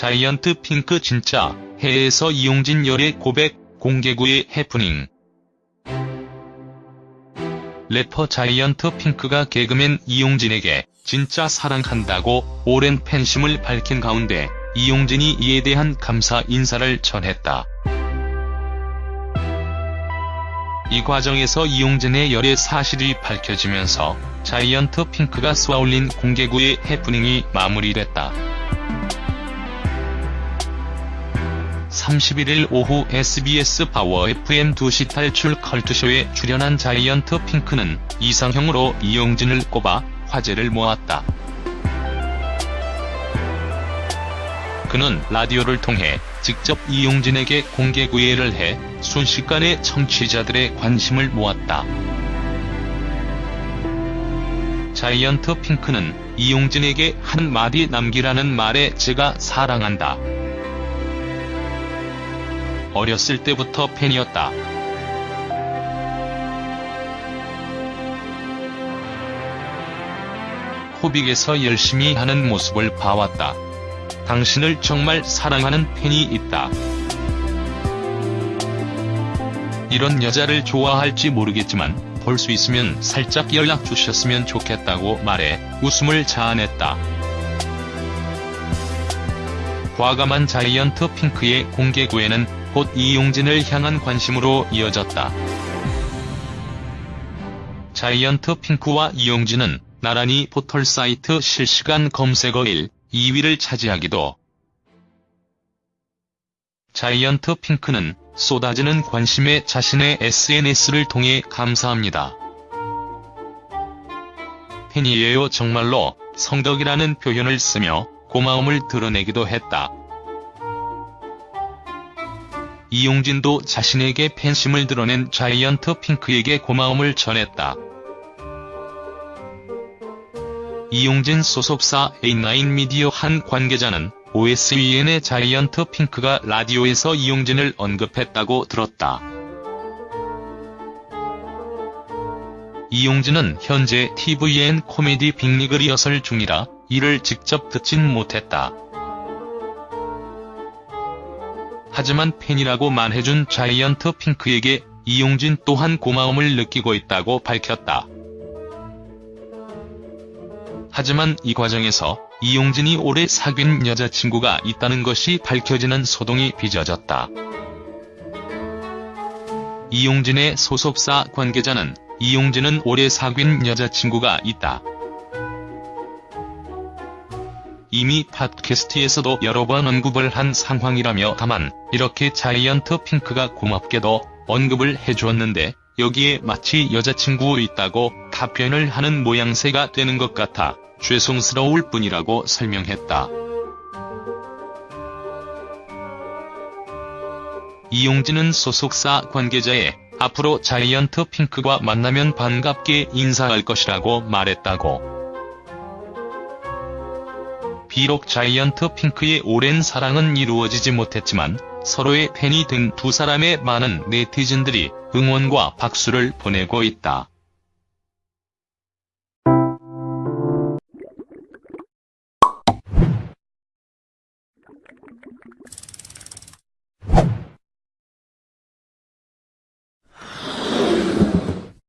자이언트 핑크 진짜 해에서 이용진 열애 고백 공개구의 해프닝 래퍼 자이언트 핑크가 개그맨 이용진에게 진짜 사랑한다고 오랜 팬심을 밝힌 가운데 이용진이 이에 대한 감사 인사를 전했다. 이 과정에서 이용진의 열애 사실이 밝혀지면서 자이언트 핑크가 쏘아올린 공개구의 해프닝이 마무리됐다. 31일 오후 SBS 파워 FM 2시 탈출 컬투쇼에 출연한 자이언트 핑크는 이상형으로 이용진을 꼽아 화제를 모았다. 그는 라디오를 통해 직접 이용진에게 공개 구애를 해 순식간에 청취자들의 관심을 모았다. 자이언트 핑크는 이용진에게 한 마디 남기라는 말에 제가 사랑한다. 어렸을 때부터 팬이었다. 코빅에서 열심히 하는 모습을 봐왔다. 당신을 정말 사랑하는 팬이 있다. 이런 여자를 좋아할지 모르겠지만 볼 수 있으면 살짝 연락 주셨으면 좋겠다고 말해 웃음을 자아냈다. 과감한 자이언트 핑크의 공개 구애는 곧 이용진을 향한 관심으로 이어졌다. 자이언트 핑크와 이용진은 나란히 포털 사이트 실시간 검색어 1, 2위를 차지하기도 자이언트 핑크는 쏟아지는 관심에 자신의 SNS를 통해 감사합니다. 팬이에요 정말로 성덕이라는 표현을 쓰며 고마움을 드러내기도 했다. 이용진도 자신에게 팬심을 드러낸 자이언트 핑크에게 고마움을 전했다. 이용진 소속사 A9 미디어 한 관계자는 OSEN의 자이언트 핑크가 라디오에서 이용진을 언급했다고 들었다. 이용진은 현재 TVN 코미디 빅리그 리허설 중이라 이를 직접 듣진 못했다. 하지만 팬이라고 말해준 자이언트 핑크에게 이용진 또한 고마움을 느끼고 있다고 밝혔다. 하지만 이 과정에서 이용진이 오래 사귄 여자친구가 있다는 것이 밝혀지는 소동이 빚어졌다. 이용진의 소속사 관계자는 이용진은 오래 사귄 여자친구가 있다. 이미 팟캐스트에서도 여러 번 언급을 한 상황이라며 다만 이렇게 자이언트 핑크가 고맙게도 언급을 해주었는데 여기에 마치 여자친구 있다고 답변을 하는 모양새가 되는 것 같아 죄송스러울 뿐이라고 설명했다. 이용진은 소속사 관계자에 앞으로 자이언트 핑크가 만나면 반갑게 인사할 것이라고 말했다고. 비록 자이언트 핑크의 오랜 사랑은 이루어지지 못했지만 서로의 팬이 된 두 사람의 많은 네티즌들이 응원과 박수를 보내고 있다.